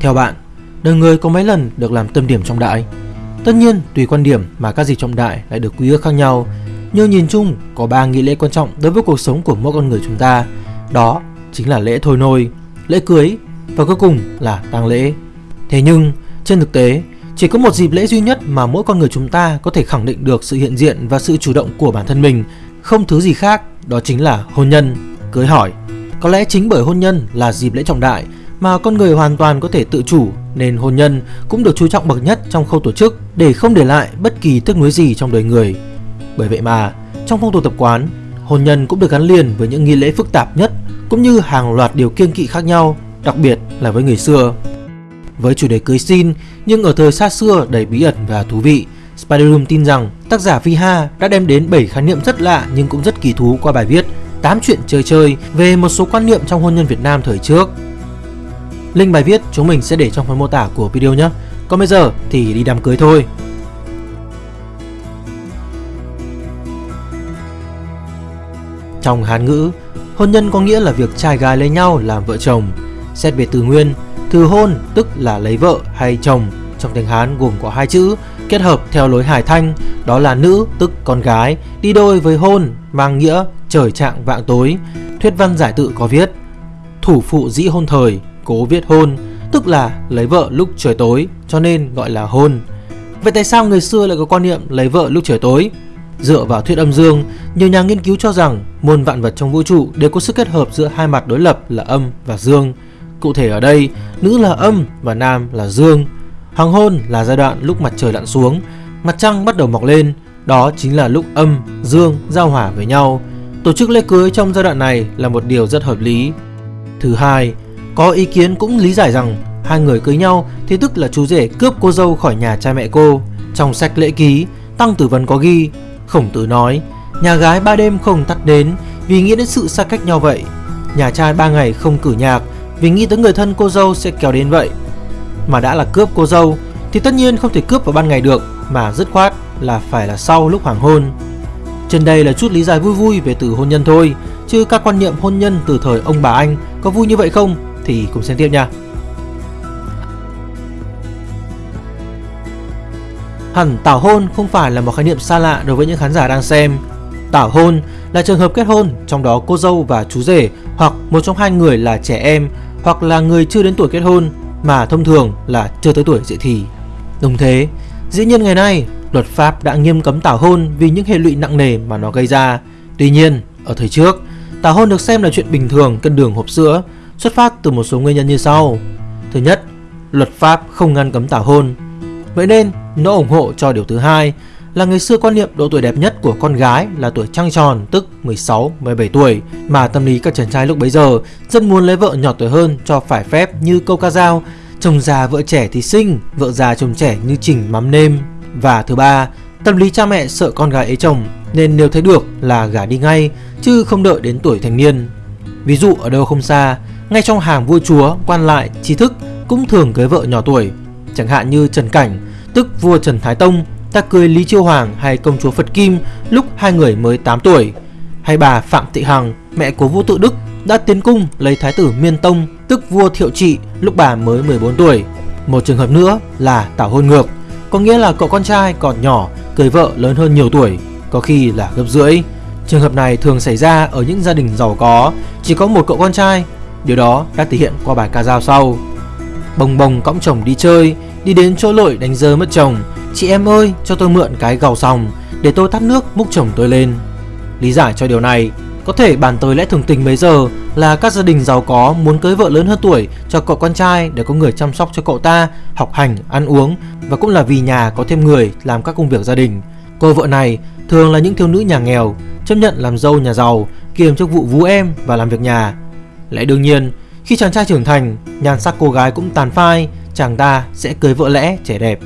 Theo bạn, đời người có mấy lần được làm tâm điểm trọng đại? Tất nhiên, tùy quan điểm mà các dịp trọng đại lại được quy ước khác nhau. Nhưng nhìn chung, có ba nghi lễ quan trọng đối với cuộc sống của mỗi con người chúng ta. Đó chính là lễ thôi nôi, lễ cưới và cuối cùng là tang lễ. Thế nhưng, trên thực tế, chỉ có một dịp lễ duy nhất mà mỗi con người chúng ta có thể khẳng định được sự hiện diện và sự chủ động của bản thân mình, không thứ gì khác, đó chính là hôn nhân, cưới hỏi. Có lẽ chính bởi hôn nhân là dịp lễ trọng đại mà con người hoàn toàn có thể tự chủ nên hôn nhân cũng được chú trọng bậc nhất trong khâu tổ chức để không để lại bất kỳ tiếc nuối gì trong đời người. Bởi vậy mà, trong phong tục tập quán, hôn nhân cũng được gắn liền với những nghi lễ phức tạp nhất cũng như hàng loạt điều kiêng kỵ khác nhau, đặc biệt là với người xưa. Với chủ đề cưới xin, nhưng ở thời xa xưa đầy bí ẩn và thú vị, Spider tin rằng tác giả Viha đã đem đến 7 khái niệm rất lạ nhưng cũng rất kỳ thú qua bài viết 8 chuyện chơi chơi về một số quan niệm trong hôn nhân Việt Nam thời trước. Link bài viết chúng mình sẽ để trong phần mô tả của video nhé. Còn bây giờ thì đi đám cưới thôi. Trong Hán ngữ, hôn nhân có nghĩa là việc trai gái lấy nhau làm vợ chồng. Xét về từ nguyên, từ hôn tức là lấy vợ hay chồng trong tiếng Hán gồm có hai chữ kết hợp theo lối hài thanh, đó là nữ tức con gái, đi đôi với hôn mang nghĩa trời trạng vạng tối. Thuyết văn giải tự có viết thủ phụ dĩ hôn thời, cố viết hôn, tức là lấy vợ lúc trời tối, cho nên gọi là hôn. Vậy tại sao người xưa lại có quan niệm lấy vợ lúc trời tối? Dựa vào thuyết âm dương, nhiều nhà nghiên cứu cho rằng muôn vạn vật trong vũ trụ đều có sự kết hợp giữa hai mặt đối lập là âm và dương. Cụ thể ở đây, nữ là âm và nam là dương. Hoàng hôn là giai đoạn lúc mặt trời lặn xuống, mặt trăng bắt đầu mọc lên, đó chính là lúc âm, dương giao hòa với nhau. Tổ chức lễ cưới trong giai đoạn này là một điều rất hợp lý. Thứ hai, có ý kiến cũng lý giải rằng hai người cưới nhau thì tức là chú rể cướp cô dâu khỏi nhà cha mẹ cô. Trong sách lễ ký, Tăng Tử Vân có ghi, Khổng Tử nói, nhà gái ba đêm không tắt đến vì nghĩ đến sự xa cách nhau vậy. Nhà trai ba ngày không cử nhạc vì nghĩ tới người thân cô dâu sẽ kéo đến vậy. Mà đã là cướp cô dâu thì tất nhiên không thể cướp vào ban ngày được mà dứt khoát là phải là sau lúc hoàng hôn. Trên đây là chút lý giải vui vui về từ hôn nhân thôi, chứ các quan niệm hôn nhân từ thời ông bà anh có vui như vậy không thì cùng xem tiếp nha. Hẳn tảo hôn không phải là một khái niệm xa lạ đối với những khán giả đang xem. Tảo hôn là trường hợp kết hôn, trong đó cô dâu và chú rể hoặc một trong hai người là trẻ em hoặc là người chưa đến tuổi kết hôn mà thông thường là chưa tới tuổi dậy thì. Đồng thế, dĩ nhiên ngày nay luật pháp đã nghiêm cấm tảo hôn vì những hệ lụy nặng nề mà nó gây ra. Tuy nhiên, ở thời trước, tảo hôn được xem là chuyện bình thường cân đường hộp sữa, xuất phát từ một số nguyên nhân như sau. Thứ nhất, luật pháp không ngăn cấm tảo hôn. Vậy nên, nó ủng hộ cho điều thứ hai là người xưa quan niệm độ tuổi đẹp nhất của con gái là tuổi trăng tròn tức 16, 17 tuổi mà tâm lý các chàng trai lúc bấy giờ rất muốn lấy vợ nhỏ tuổi hơn cho phải phép như câu ca dao chồng già vợ trẻ thì sinh, vợ già chồng trẻ như chỉnh mắm nêm. Và thứ ba, tâm lý cha mẹ sợ con gái ấy chồng nên nếu thấy được là gả đi ngay chứ không đợi đến tuổi thành niên. Ví dụ ở đâu không xa, ngay trong hàng vua chúa, quan lại, trí thức cũng thường cưới vợ nhỏ tuổi. Chẳng hạn như Trần Cảnh, tức vua Trần Thái Tông ta cưới Lý Chiêu Hoàng hay công chúa Phật Kim lúc hai người mới 8 tuổi. Hay bà Phạm Thị Hằng, mẹ của vua tự Đức đã tiến cung lấy thái tử Miên Tông, tức vua Thiệu Trị lúc bà mới 14 tuổi. Một trường hợp nữa là tảo hôn ngược, có nghĩa là cậu con trai còn nhỏ cưới vợ lớn hơn nhiều tuổi, có khi là gấp rưỡi. Trường hợp này thường xảy ra ở những gia đình giàu có, chỉ có một cậu con trai. Điều đó đã thể hiện qua bài ca dao sau. Bồng bồng cõng chồng đi chơi, đi đến chỗ lội đánh rơi mất chồng. Chị em ơi, cho tôi mượn cái gầu xong để tôi tắt nước múc chồng tôi lên. Lý giải cho điều này, có thể bàn tới lẽ thường tình mấy giờ là các gia đình giàu có muốn cưới vợ lớn hơn tuổi cho cậu con trai để có người chăm sóc cho cậu ta, học hành, ăn uống và cũng là vì nhà có thêm người làm các công việc gia đình. Cô vợ này thường là những thiếu nữ nhà nghèo, chấp nhận làm dâu nhà giàu, kiềm chức vụ vú em và làm việc nhà. Lẽ đương nhiên, khi chàng trai trưởng thành, nhan sắc cô gái cũng tàn phai, chàng ta sẽ cưới vợ lẽ trẻ đẹp.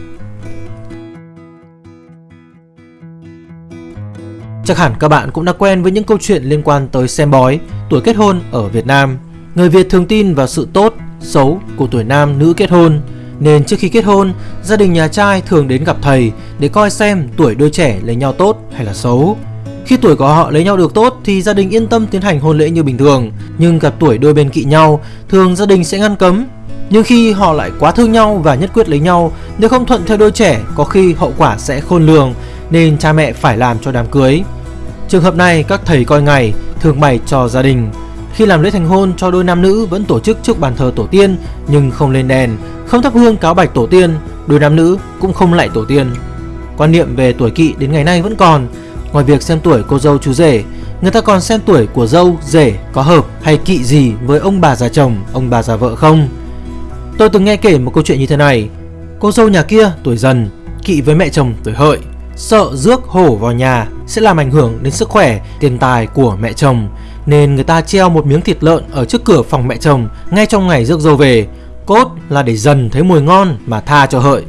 Chắc hẳn các bạn cũng đã quen với những câu chuyện liên quan tới xem bói, tuổi kết hôn ở Việt Nam. Người Việt thường tin vào sự tốt, xấu của tuổi nam nữ kết hôn. Nên trước khi kết hôn, gia đình nhà trai thường đến gặp thầy để coi xem tuổi đôi trẻ lấy nhau tốt hay là xấu. Khi tuổi của họ lấy nhau được tốt thì gia đình yên tâm tiến hành hôn lễ như bình thường, nhưng gặp tuổi đôi bên kỵ nhau, thường gia đình sẽ ngăn cấm. Nhưng khi họ lại quá thương nhau và nhất quyết lấy nhau, nếu không thuận theo đôi trẻ, có khi hậu quả sẽ khôn lường nên cha mẹ phải làm cho đám cưới. Trường hợp này các thầy coi ngày thường bày cho gia đình. Khi làm lễ thành hôn cho đôi nam nữ vẫn tổ chức trước bàn thờ tổ tiên nhưng không lên đèn, không thắp hương cáo bạch tổ tiên, đôi nam nữ cũng không lại tổ tiên. Quan niệm về tuổi kỵ đến ngày nay vẫn còn. Ngoài việc xem tuổi cô dâu chú rể, người ta còn xem tuổi của dâu, rể có hợp hay kỵ gì với ông bà già chồng, ông bà già vợ không. Tôi từng nghe kể một câu chuyện như thế này. Cô dâu nhà kia tuổi dần, kỵ với mẹ chồng tuổi hợi, sợ rước hổ vào nhà sẽ làm ảnh hưởng đến sức khỏe, tiền tài của mẹ chồng nên người ta treo một miếng thịt lợn ở trước cửa phòng mẹ chồng ngay trong ngày rước dâu về. Cốt là để dần thấy mùi ngon mà tha cho hợi.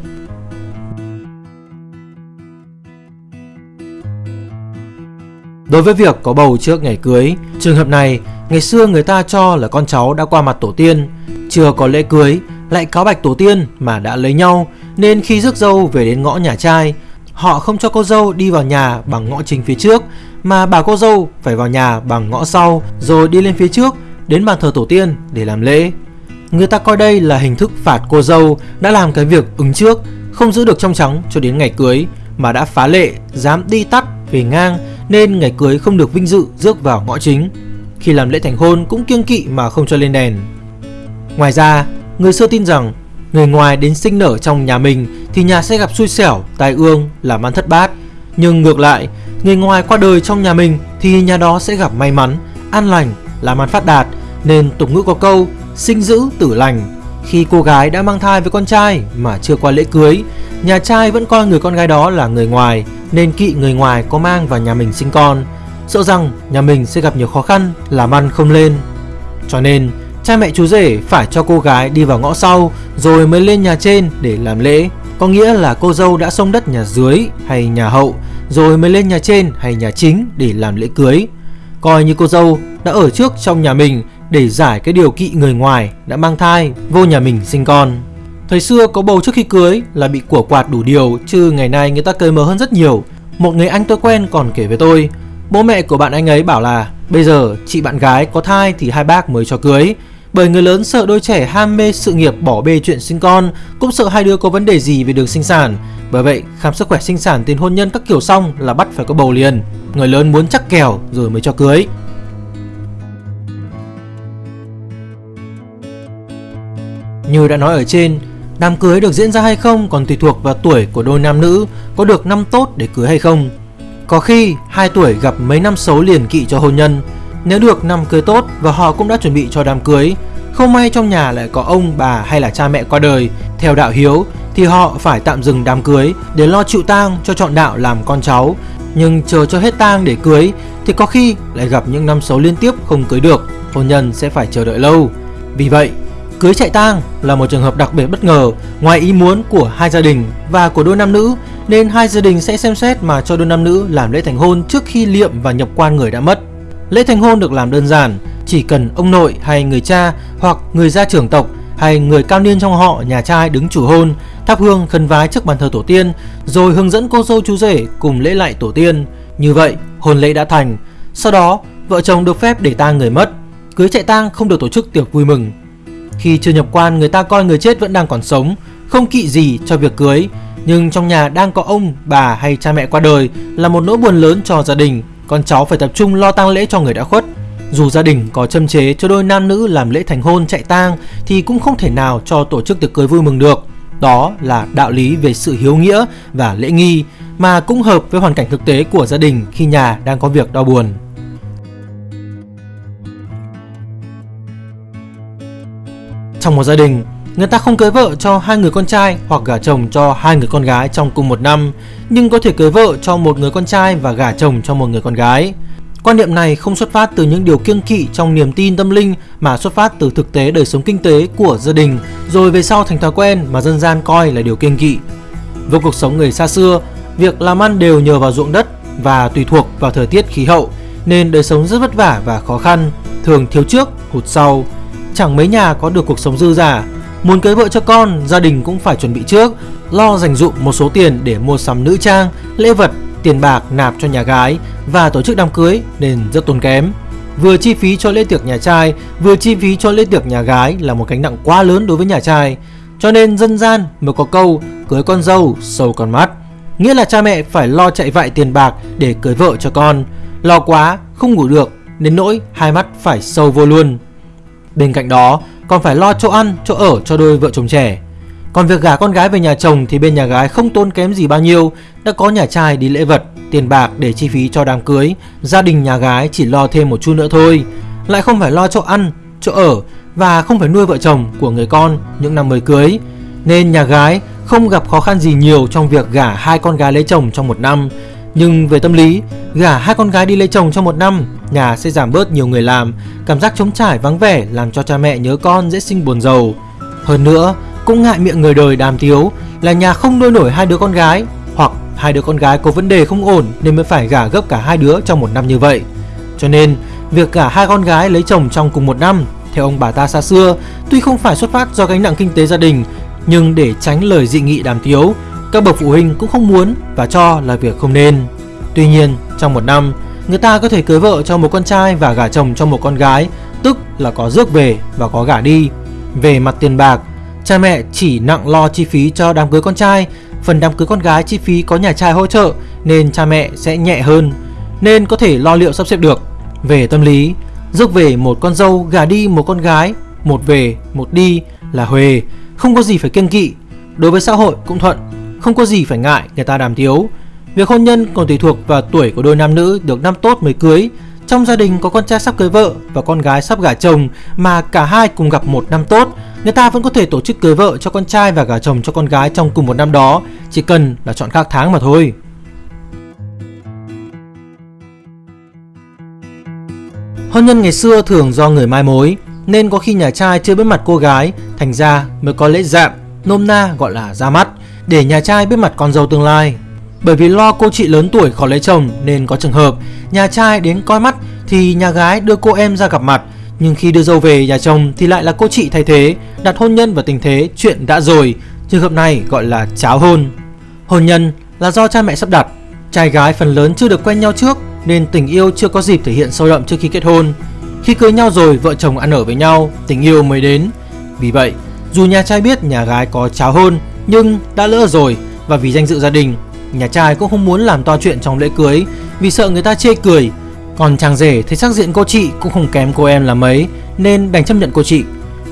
Đối với việc có bầu trước ngày cưới, trường hợp này ngày xưa người ta cho là con cháu đã qua mặt tổ tiên, chưa có lễ cưới lại cáo bạch tổ tiên mà đã lấy nhau nên khi rước dâu về đến ngõ nhà trai họ không cho cô dâu đi vào nhà bằng ngõ chính phía trước mà bà cô dâu phải vào nhà bằng ngõ sau rồi đi lên phía trước đến bàn thờ tổ tiên để làm lễ. Người ta coi đây là hình thức phạt cô dâu đã làm cái việc ứng trước, không giữ được trong trắng cho đến ngày cưới mà đã phá lệ, dám đi tắt về ngang nên ngày cưới không được vinh dự rước vào ngõ chính. Khi làm lễ thành hôn cũng kiêng kỵ mà không cho lên đèn. Ngoài ra, người xưa tin rằng người ngoài đến sinh nở trong nhà mình thì nhà sẽ gặp xui xẻo, tai ương, làm ăn thất bát. Nhưng ngược lại, người ngoài qua đời trong nhà mình thì nhà đó sẽ gặp may mắn, an lành, làm ăn phát đạt. Nên tục ngữ có câu sinh dữ tử lành. Khi cô gái đã mang thai với con trai mà chưa qua lễ cưới, nhà trai vẫn coi người con gái đó là người ngoài nên kỵ người ngoài có mang vào nhà mình sinh con. Sợ rằng nhà mình sẽ gặp nhiều khó khăn, làm ăn không lên. Cho nên, cha mẹ chú rể phải cho cô gái đi vào ngõ sau rồi mới lên nhà trên để làm lễ. Có nghĩa là cô dâu đã xông đất nhà dưới hay nhà hậu rồi mới lên nhà trên hay nhà chính để làm lễ cưới. Coi như cô dâu đã ở trước trong nhà mình để giải cái điều kỵ người ngoài đã mang thai vô nhà mình sinh con. Thời xưa có bầu trước khi cưới là bị của quạt đủ điều chứ ngày nay người ta cởi mở hơn rất nhiều. Một người anh tôi quen còn kể với tôi, bố mẹ của bạn anh ấy bảo là bây giờ chị bạn gái có thai thì hai bác mới cho cưới. Bởi người lớn sợ đôi trẻ ham mê sự nghiệp bỏ bê chuyện sinh con, cũng sợ hai đứa có vấn đề gì về đường sinh sản. Bởi vậy, khám sức khỏe sinh sản tiền hôn nhân các kiểu xong là bắt phải có bầu liền. Người lớn muốn chắc kèo rồi mới cho cưới. Như đã nói ở trên, đám cưới được diễn ra hay không còn tùy thuộc vào tuổi của đôi nam nữ có được năm tốt để cưới hay không. Có khi hai tuổi gặp mấy năm xấu liền kỵ cho hôn nhân, nếu được năm cưới tốt và họ cũng đã chuẩn bị cho đám cưới, không may trong nhà lại có ông, bà hay là cha mẹ qua đời, theo đạo hiếu thì họ phải tạm dừng đám cưới để lo chịu tang cho chọn đạo làm con cháu. Nhưng chờ cho hết tang để cưới thì có khi lại gặp những năm xấu liên tiếp không cưới được, hôn nhân sẽ phải chờ đợi lâu. Vì vậy, cưới chạy tang là một trường hợp đặc biệt bất ngờ ngoài ý muốn của hai gia đình và của đôi nam nữ nên hai gia đình sẽ xem xét mà cho đôi nam nữ làm lễ thành hôn trước khi liệm và nhập quan người đã mất. Lễ thành hôn được làm đơn giản, chỉ cần ông nội hay người cha hoặc người gia trưởng tộc hay người cao niên trong họ nhà trai đứng chủ hôn, thắp hương khấn vái trước bàn thờ tổ tiên, rồi hướng dẫn cô dâu chú rể cùng lễ lại tổ tiên. Như vậy, hôn lễ đã thành. Sau đó, vợ chồng được phép để tang người mất. Cưới chạy tang không được tổ chức tiệc vui mừng. Khi chưa nhập quan, người ta coi người chết vẫn đang còn sống, không kỵ gì cho việc cưới. Nhưng trong nhà đang có ông, bà hay cha mẹ qua đời là một nỗi buồn lớn cho gia đình con cháu phải tập trung lo tang lễ cho người đã khuất. Dù gia đình có châm chế cho đôi nam nữ làm lễ thành hôn chạy tang thì cũng không thể nào cho tổ chức tiệc cưới vui mừng được. Đó là đạo lý về sự hiếu nghĩa và lễ nghi mà cũng hợp với hoàn cảnh thực tế của gia đình khi nhà đang có việc đau buồn. Trong một gia đình, Người ta không cưới vợ cho hai người con trai hoặc gả chồng cho hai người con gái trong cùng một năm, nhưng có thể cưới vợ cho một người con trai và gả chồng cho một người con gái. Quan niệm này không xuất phát từ những điều kiêng kỵ trong niềm tin tâm linh mà xuất phát từ thực tế đời sống kinh tế của gia đình, rồi về sau thành thói quen mà dân gian coi là điều kiêng kỵ. Với cuộc sống người xa xưa, việc làm ăn đều nhờ vào ruộng đất và tùy thuộc vào thời tiết khí hậu, nên đời sống rất vất vả và khó khăn, thường thiếu trước, hụt sau. Chẳng mấy nhà có được cuộc sống dư giả Muốn cưới vợ cho con, gia đình cũng phải chuẩn bị trước, lo dành dụm một số tiền để mua sắm nữ trang, lễ vật, tiền bạc nạp cho nhà gái và tổ chức đám cưới nên rất tốn kém. Vừa chi phí cho lễ tiệc nhà trai, vừa chi phí cho lễ tiệc nhà gái là một gánh nặng quá lớn đối với nhà trai. Cho nên dân gian mới có câu cưới con dâu sâu con mắt. Nghĩa là cha mẹ phải lo chạy vại tiền bạc để cưới vợ cho con. Lo quá, không ngủ được, đến nỗi hai mắt phải sâu vô luôn. Bên cạnh đó, còn phải lo chỗ ăn, chỗ ở cho đôi vợ chồng trẻ. Còn việc gả con gái về nhà chồng thì bên nhà gái không tốn kém gì bao nhiêu, đã có nhà trai đi lễ vật, tiền bạc để chi phí cho đám cưới, gia đình nhà gái chỉ lo thêm một chút nữa thôi, lại không phải lo chỗ ăn, chỗ ở và không phải nuôi vợ chồng của người con những năm mới cưới. Nên nhà gái không gặp khó khăn gì nhiều trong việc gả hai con gái lấy chồng trong một năm. Nhưng về tâm lý, gả hai con gái đi lấy chồng trong một năm, nhà sẽ giảm bớt nhiều người làm, cảm giác trống trải vắng vẻ làm cho cha mẹ nhớ con dễ sinh buồn giàu. Hơn nữa, cũng ngại miệng người đời đàm tiếu là nhà không nuôi nổi hai đứa con gái hoặc hai đứa con gái có vấn đề không ổn nên mới phải gả gấp cả hai đứa trong một năm như vậy. Cho nên, việc gả hai con gái lấy chồng trong cùng một năm theo ông bà ta xa xưa, tuy không phải xuất phát do gánh nặng kinh tế gia đình, nhưng để tránh lời dị nghị đàm tiếu, các bậc phụ huynh cũng không muốn và cho là việc không nên. Tuy nhiên, trong một năm, người ta có thể cưới vợ cho một con trai và gả chồng cho một con gái, tức là có rước về và có gả đi. Về mặt tiền bạc, cha mẹ chỉ nặng lo chi phí cho đám cưới con trai, phần đám cưới con gái chi phí có nhà trai hỗ trợ nên cha mẹ sẽ nhẹ hơn, nên có thể lo liệu sắp xếp được. Về tâm lý, rước về một con dâu gả đi một con gái, một về một đi là huề, không có gì phải kiêng kỵ. Đối với xã hội cũng thuận, không có gì phải ngại người ta đàm tiếu. Việc hôn nhân còn tùy thuộc vào tuổi của đôi nam nữ được năm tốt mới cưới. Trong gia đình có con trai sắp cưới vợ và con gái sắp gả chồng mà cả hai cùng gặp một năm tốt, người ta vẫn có thể tổ chức cưới vợ cho con trai và gả chồng cho con gái trong cùng một năm đó, chỉ cần là chọn khác tháng mà thôi. Hôn nhân ngày xưa thường do người mai mối, nên có khi nhà trai chưa biết mặt cô gái, thành ra mới có lễ dạm, nôm na gọi là ra mắt, để nhà trai biết mặt con dâu tương lai. Bởi vì lo cô chị lớn tuổi khó lấy chồng nên có trường hợp nhà trai đến coi mắt thì nhà gái đưa cô em ra gặp mặt, nhưng khi đưa dâu về nhà chồng thì lại là cô chị thay thế, đặt hôn nhân vào tình thế chuyện đã rồi. Trường hợp này gọi là cháo hôn. Hôn nhân là do cha mẹ sắp đặt, trai gái phần lớn chưa được quen nhau trước nên tình yêu chưa có dịp thể hiện sâu đậm trước khi kết hôn. Khi cưới nhau rồi, vợ chồng ăn ở với nhau, tình yêu mới đến. Vì vậy, dù nhà trai biết nhà gái có cháo hôn, nhưng đã lỡ rồi và vì danh dự gia đình, nhà trai cũng không muốn làm to chuyện trong lễ cưới vì sợ người ta chê cười. Còn chàng rể thấy sắc diện cô chị cũng không kém cô em là mấy nên đành chấp nhận cô chị.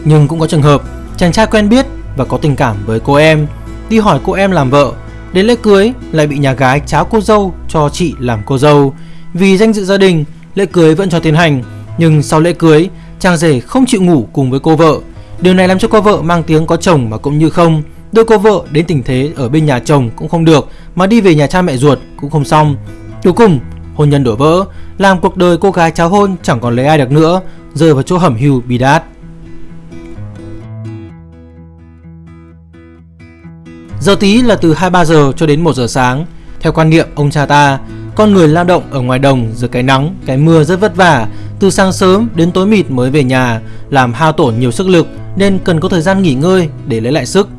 Nhưng cũng có trường hợp chàng trai quen biết và có tình cảm với cô em, đi hỏi cô em làm vợ, đến lễ cưới lại bị nhà gái cháo cô dâu cho chị làm cô dâu. Vì danh dự gia đình, lễ cưới vẫn cho tiến hành, nhưng sau lễ cưới, chàng rể không chịu ngủ cùng với cô vợ. Điều này làm cho cô vợ mang tiếng có chồng mà cũng như không. Đưa cô vợ đến tình thế ở bên nhà chồng cũng không được, mà đi về nhà cha mẹ ruột cũng không xong. Cuối cùng, hôn nhân đổ vỡ, làm cuộc đời cô gái cháo hôn chẳng còn lấy ai được nữa, rơi vào chỗ hẩm hưu bi đát. Giờ tí là từ 23 giờ cho đến 1 giờ sáng. Theo quan niệm ông cha ta, con người lao động ở ngoài đồng dưới cái nắng, cái mưa rất vất vả, từ sáng sớm đến tối mịt mới về nhà, làm hao tổn nhiều sức lực nên cần có thời gian nghỉ ngơi để lấy lại sức.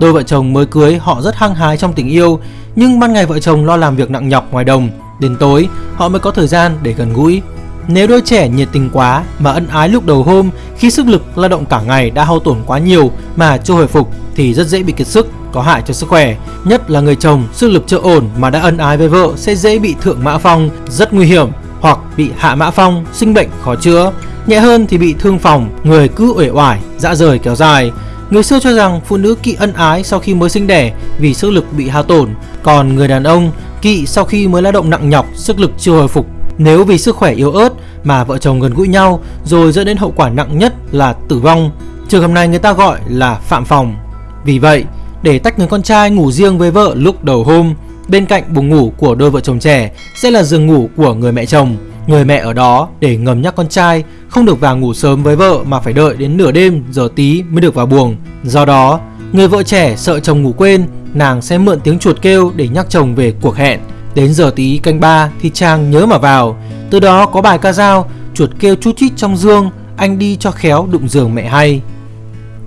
Đôi vợ chồng mới cưới họ rất hăng hái trong tình yêu, nhưng ban ngày vợ chồng lo làm việc nặng nhọc ngoài đồng, đến tối họ mới có thời gian để gần gũi. Nếu đôi trẻ nhiệt tình quá mà ân ái lúc đầu hôm khi sức lực lao động cả ngày đã hao tổn quá nhiều mà chưa hồi phục thì rất dễ bị kiệt sức, có hại cho sức khỏe. Nhất là người chồng sức lực chưa ổn mà đã ân ái với vợ sẽ dễ bị thượng mã phong, rất nguy hiểm hoặc bị hạ mã phong, sinh bệnh khó chữa. Nhẹ hơn thì bị thương phòng, người cứ uể oải, dã rời kéo dài. Người xưa cho rằng phụ nữ kỵ ân ái sau khi mới sinh đẻ vì sức lực bị hao tổn, còn người đàn ông kỵ sau khi mới lao động nặng nhọc, sức lực chưa hồi phục. Nếu vì sức khỏe yếu ớt mà vợ chồng gần gũi nhau rồi dẫn đến hậu quả nặng nhất là tử vong, trường hợp này người ta gọi là phạm phòng. Vì vậy, để tách người con trai ngủ riêng với vợ lúc đầu hôm, bên cạnh buồng ngủ của đôi vợ chồng trẻ sẽ là giường ngủ của người mẹ chồng. Người mẹ ở đó để ngầm nhắc con trai không được vào ngủ sớm với vợ mà phải đợi đến nửa đêm giờ tí mới được vào buồng. Do đó, người vợ trẻ sợ chồng ngủ quên, nàng sẽ mượn tiếng chuột kêu để nhắc chồng về cuộc hẹn. Đến giờ tí canh ba thì chàng nhớ mà vào. Từ đó có bài ca dao, chuột kêu chút chít trong dương, anh đi cho khéo đụng giường mẹ hay.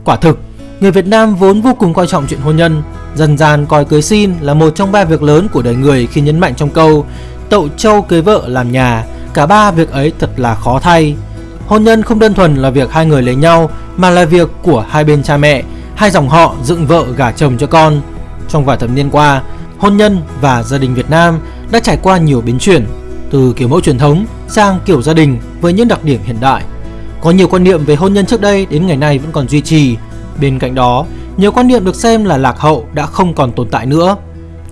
Quả thực, người Việt Nam vốn vô cùng coi trọng chuyện hôn nhân, dần dàn coi cưới xin là một trong ba việc lớn của đời người khi nhấn mạnh trong câu tậu châu cưới vợ làm nhà, cả ba việc ấy thật là khó thay. Hôn nhân không đơn thuần là việc hai người lấy nhau mà là việc của hai bên cha mẹ, hai dòng họ dựng vợ gả chồng cho con. Trong vài thập niên qua, hôn nhân và gia đình Việt Nam đã trải qua nhiều biến chuyển, từ kiểu mẫu truyền thống sang kiểu gia đình với những đặc điểm hiện đại. Có nhiều quan niệm về hôn nhân trước đây đến ngày nay vẫn còn duy trì. Bên cạnh đó, nhiều quan niệm được xem là lạc hậu đã không còn tồn tại nữa.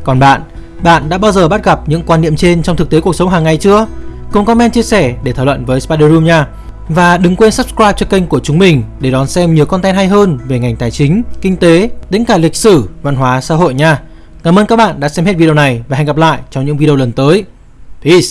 Còn bạn, bạn đã bao giờ bắt gặp những quan niệm trên trong thực tế cuộc sống hàng ngày chưa? Cùng comment chia sẻ để thảo luận với Spider Room nha. Và đừng quên subscribe cho kênh của chúng mình để đón xem nhiều content hay hơn về ngành tài chính, kinh tế, đến cả lịch sử, văn hóa, xã hội nha. Cảm ơn các bạn đã xem hết video này và hẹn gặp lại trong những video lần tới. Peace!